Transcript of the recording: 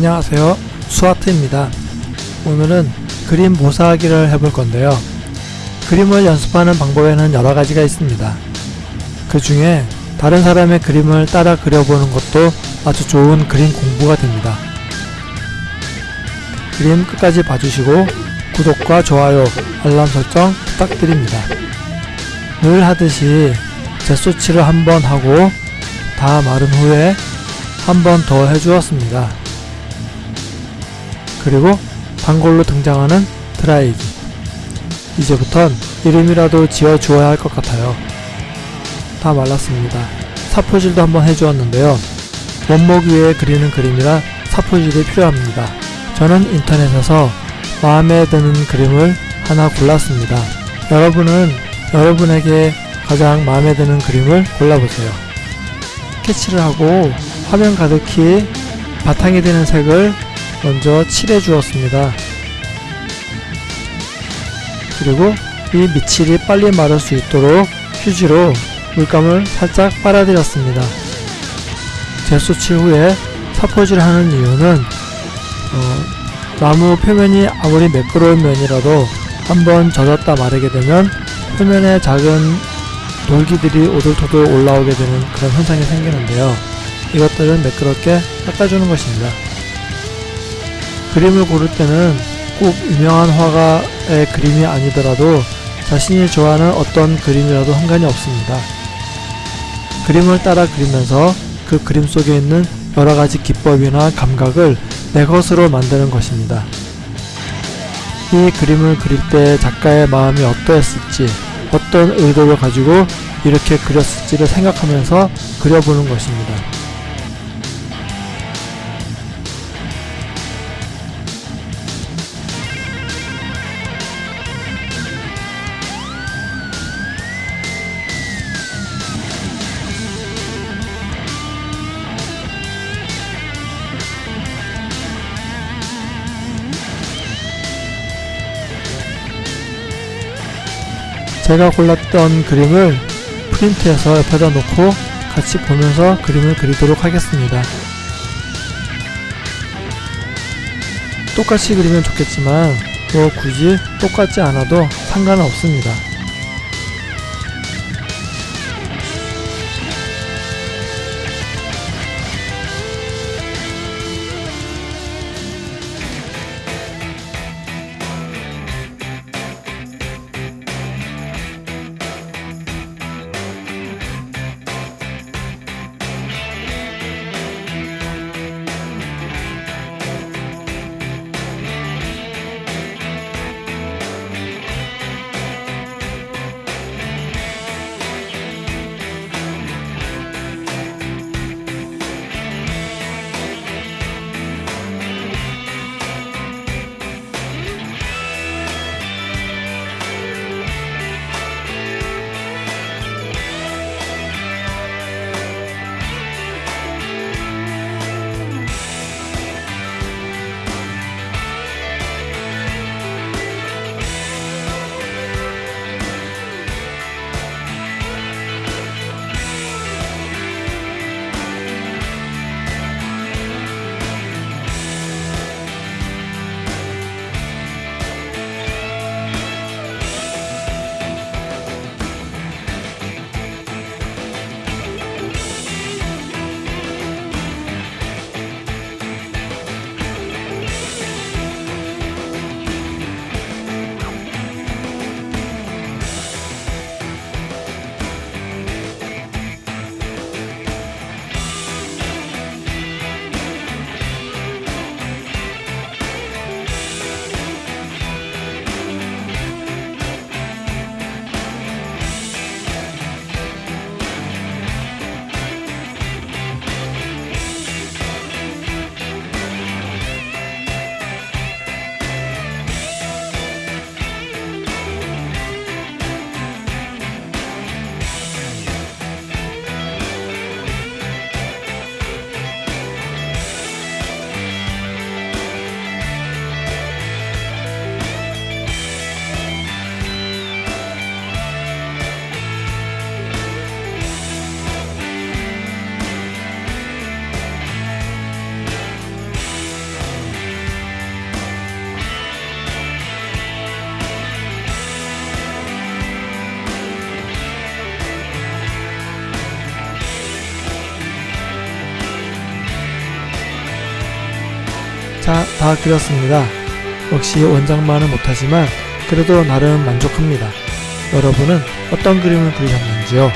안녕하세요. 수아트입니다. 오늘은 그림 모사하기를 해볼 건데요. 그림을 연습하는 방법에는 여러가지가 있습니다. 그 중에 다른 사람의 그림을 따라 그려보는 것도 아주 좋은 그림 공부가 됩니다. 그림 끝까지 봐주시고 구독과 좋아요 알람 설정 부탁드립니다. 늘 하듯이 재소치를 한번 하고 다 마른 후에 한 번 더 해주었습니다. 그리고 단골로 등장하는 드라이기 이제부턴 이름이라도 지어주어야 할 것 같아요. 다 말랐습니다. 사포질도 한번 해주었는데요. 원목 위에 그리는 그림이라 사포질이 필요합니다. 저는 인터넷에서 마음에 드는 그림을 하나 골랐습니다. 여러분은 여러분에게 가장 마음에 드는 그림을 골라보세요. 스케치를 하고 화면 가득히 바탕이 되는 색을 먼저 칠해 주었습니다. 그리고 이 밑칠이 빨리 마를 수 있도록 휴지로 물감을 살짝 빨아들였습니다. 재수칠 후에 사포질을 하는 이유는 어, 나무 표면이 아무리 매끄러운 면이라도 한번 젖었다 마르게 되면 표면에 작은 돌기들이 오돌토돌 올라오게 되는 그런 현상이 생기는데요. 이것들을 매끄럽게 닦아주는 것입니다. 그림을 고를 때는 꼭 유명한 화가의 그림이 아니더라도 자신이 좋아하는 어떤 그림이라도 상관이 없습니다. 그림을 따라 그리면서 그 그림 속에 있는 여러가지 기법이나 감각을 내 것으로 만드는 것입니다. 이 그림을 그릴 때 작가의 마음이 어떠했을지 어떤 의도를 가지고 이렇게 그렸을지를 생각하면서 그려보는 것입니다. 제가 골랐던 그림을 프린트해서 옆에다 놓고 같이 보면서 그림을 그리도록 하겠습니다. 똑같이 그리면 좋겠지만 뭐 굳이 똑같지 않아도 상관은 없습니다. 다 그렸습니다. 역시 원작만은 못하지만 그래도 나름 만족합니다. 여러분은 어떤 그림을 그리셨는지요?